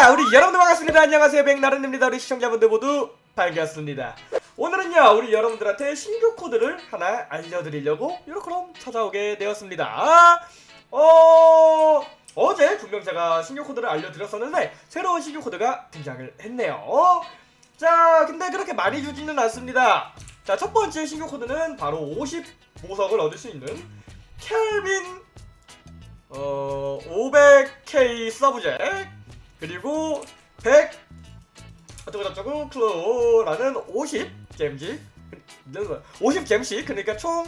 자 우리 여러분들 반갑습니다. 안녕하세요. 백나른입니다. 우리 시청자분들 모두 반갑습니다. 오늘은요 우리 여러분들한테 신규 코드를 하나 알려드리려고 그럼 찾아오게 되었습니다. 어... 어제 분명 제가 신규 코드를 알려드렸었는데 새로운 신규 코드가 등장을 했네요. 자 근데 그렇게 많이 주지는 않습니다. 자 첫 번째 신규 코드는 바로 50보석을 얻을 수 있는 켈빈 어 500K 서브젝 그리고 100 어쩌고저쩌고 클로라는 50 잼지. 50 잼씩. 그러니까 총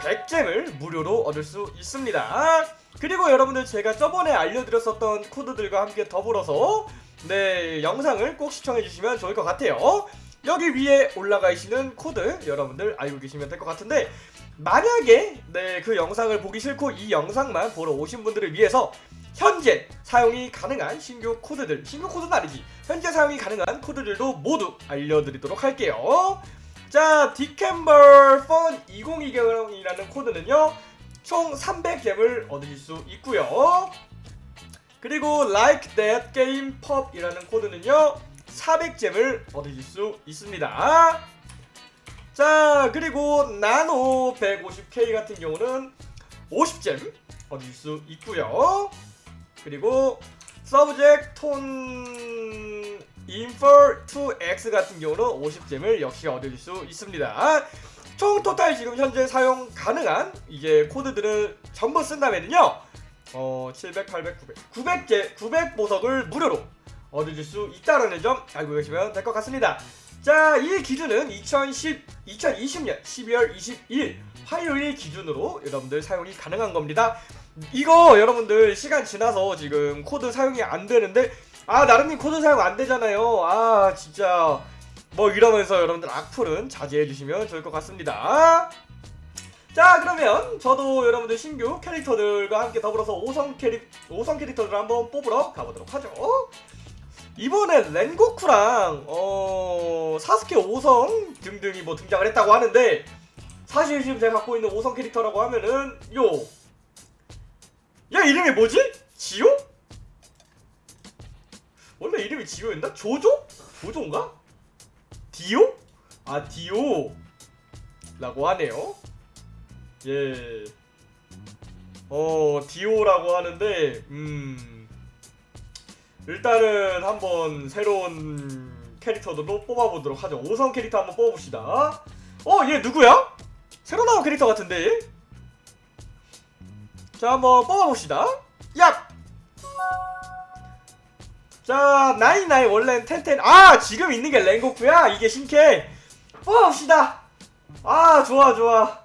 100잼을 무료로 얻을 수 있습니다. 그리고 여러분들 제가 저번에 알려드렸었던 코드들과 함께 더불어서 네 영상을 꼭 시청해 주시면 좋을 것 같아요. 여기 위에 올라가 있는 코드 여러분들 알고 계시면 될 것 같은데 만약에 네 그 영상을 보기 싫고 이 영상만 보러 오신 분들을 위해서 현재 사용이 가능한 신규 코드들 신규 코드는 아니지. 현재 사용이 가능한 코드들도 모두 알려드리도록 할게요. 자 디캠벌 펀 2020이라는 코드는요 총 300겜을 얻으실 수 있고요. 그리고 Like That Game Pop이라는 코드는요 400잼을 얻으실 수 있습니다. 자 그리고 나노 150K 같은 경우는 50잼 얻으실 수 있고요 그리고 서브젝 톤 인퍼 2X 같은 경우는 50잼을 역시 얻으실 수 있습니다 총 토탈 지금 현재 사용 가능한 이제 코드들을 전부 쓴다면요 어 700, 800, 900 900개 900 보석을 무료로 얻으실 수 있다는 점 알고 계시면 될 것 같습니다 자, 이 기준은 2010, 2020년 12월 22일 화요일 기준으로 여러분들 사용이 가능한 겁니다. 이거 여러분들 시간 지나서 지금 코드 사용이 안 되는데 아 나름님 코드 사용 안 되잖아요. 아 진짜 뭐 이러면서 여러분들 악플은 자제해 주시면 좋을 것 같습니다. 자 그러면 저도 여러분들 신규 캐릭터들과 함께 더불어서 5성 캐릭 5성 캐릭터들을 한번 뽑으러 가보도록 하죠. 이번에 렌고쿠랑 어 사스케 5성 등등이 뭐 등장을 했다고 하는데 사실 지금 제가 갖고 있는 5성 캐릭터라고 하면은 요. 야 이름이 뭐지? 지오? 원래 이름이 지오였나? 조조? 조조인가? 디오? 아 디오 라고 하네요 예. 어 디오라고 하는데 음 일단은 한번 새로운 캐릭터들로 뽑아보도록 하죠 5성 캐릭터 한번 뽑아봅시다 어? 얘 누구야? 새로 나온 캐릭터 같은데 자 한번 뽑아봅시다. 야! 자 나이나이 원래는 텐텐. 아 지금 있는 게 랭고쿠야? 이게 신캐. 뽑아봅시다. 아 좋아 좋아.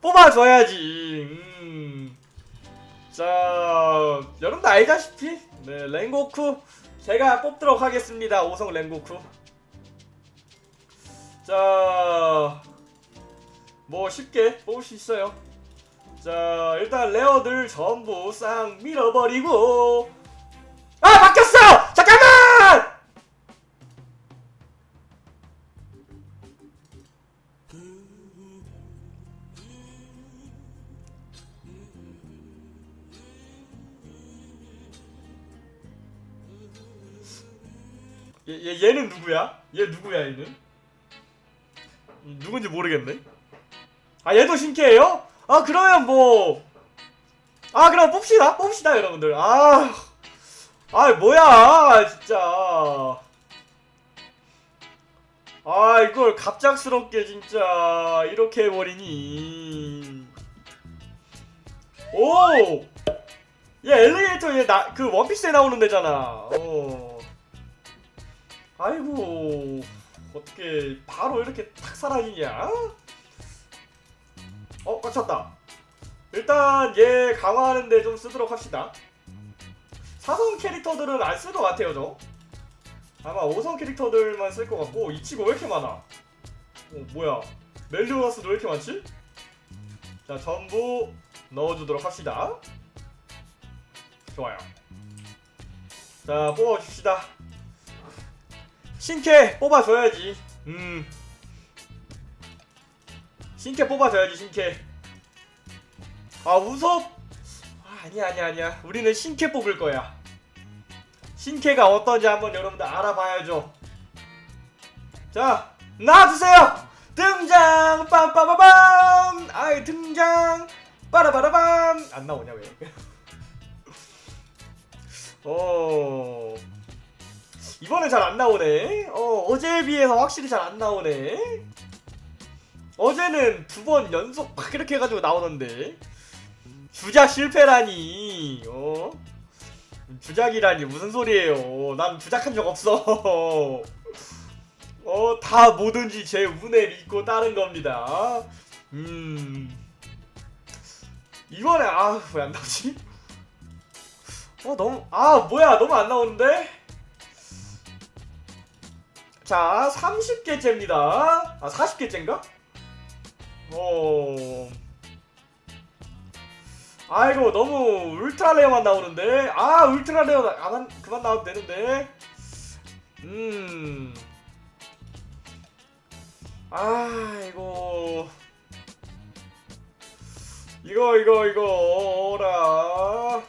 뽑아줘야지. 음. 자 여러분들 알다시피 네 랭고쿠. 제가 뽑도록 하겠습니다. 5성 랭고쿠. 자 뭐 쉽게 뽑을 수 있어요 자 일단 레어들 전부 싹 밀어버리고 아 바뀌었어 잠깐만 얘, 얘 얘는 누구야? 얘 누구야 얘는? 누군지 모르겠네. 아 얘도 신캐예요? 아 그러면 뭐. 아 그럼 뽑시다 뽑시다 여러분들. 아. 아 뭐야 진짜. 아 이걸 갑작스럽게 진짜 이렇게 해버리니. 오. 얘 엘리게이터 얘나그 원피스에 나오는 데잖아. 어. 아이고 어떻게 바로 이렇게 탁 사라지냐? 어 꽉찼다. 일단 얘 강화하는데 좀 쓰도록 합시다. 사성 캐릭터들은 안 쓸 것 같아요 저. 아마 5성 캐릭터들만 쓸 것 같고 이 친구 왜 이렇게 많아? 어 뭐야? 멜리오나스도 왜 이렇게 많지? 자 전부 넣어주도록 합시다. 좋아요. 자 뽑아줍시다. 신캐 뽑아줘야지. 음 신캐 뽑아줘야지 신캐 아 우섭 아, 아니야 아니야 아니야 우리는 신캐 뽑을 거야 신캐가 어떤지 한번 여러분들 알아봐야죠. 자, 나와주세요! 등장! 빰빠바밤! 아이, 등장! 빠라바라밤! 안 나오냐, 왜? 어. 이번엔 잘 안 나오네. 어, 어제에 비해서 확실히 잘 안 나오네. 어제는 두 번 연속 막 이렇게 해가지고 나오던데. 주작 실패라니. 어? 주작이라니 무슨 소리예요? 난 주작한 적 없어. 어, 다 뭐든지 제 운에 믿고 따른 겁니다. 음. 이번에 아, 왜 안 나오지? 어, 너무 아, 뭐야? 너무 안 나오는데? 자, 30개째입니다. 아, 40개째인가? 어. 아이고 너무 ultra rare만 나오는데? 아 ultra rare 나- 안, 한- 그만 나와도 되는데? 음. 아이고. 이거 이거 이거 어라.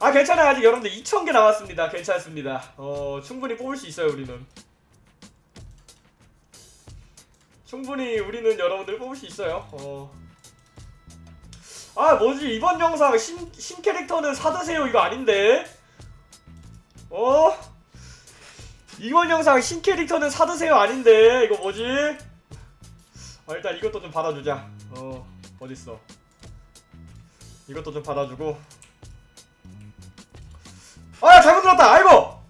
아 괜찮아요. 아직 여러분들 2,000개 남았습니다. 괜찮습니다. 어 충분히 뽑을 수 있어요 우리는 충분히 우리는 여러분들 뽑을 수 있어요. 어. 아 뭐지? 이번 영상 신, 신 캐릭터는 사드세요. 이거 아닌데. 어? 이번 영상 신 캐릭터는 사드세요. 아닌데. 이거 뭐지? 아 일단 이것도 좀 받아주자. 어 어딨어? 이것도 좀 받아주고. 아 잘못 눌렀다. 아이고!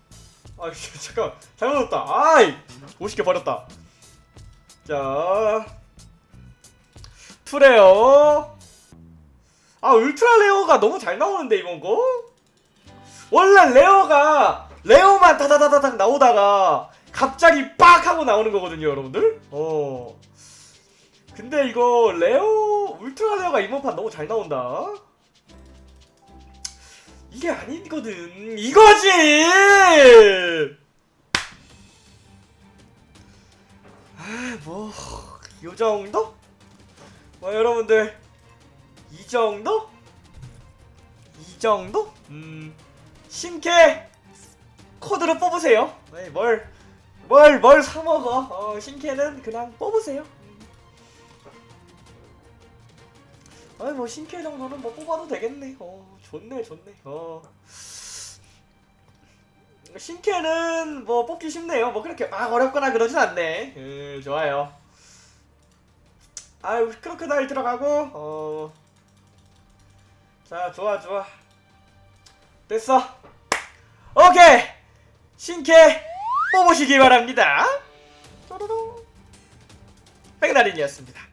아 씨, 잠깐. 잘못 눌렀다. 아이! 50개 버렸다 자 투레어 아 ultra rare가 너무 잘 나오는데 이번 거? 원래 rare가 rare만 다다다다닥 나오다가 갑자기 빡 하고 나오는 거거든요 여러분들? 어. 근데 이거 rare ultra rare가 이번 판 너무 잘 나온다. 이게 아니거든. 이거지 뭐 요 정도? 뭐 여러분들 이 정도? 이 정도? 음 신캐 코드를 뽑으세요. 네, 뭘, 뭘, 뭘 사먹어. 어, 신캐는 그냥 뽑으세요. 아이, 뭐, 신캐 정도는 뭐 뽑아도 되겠네. 어, 좋네, 좋네. 어. 신캐는 뭐 뽑기 쉽네요. 뭐 그렇게 막 어렵거나 그러진 않네. 음, 좋아요. 아유, 크로크다일 들어가고, 어. 자, 좋아, 좋아. 됐어. 오케이! 신캐 뽑으시기 바랍니다. 백나린이었습니다.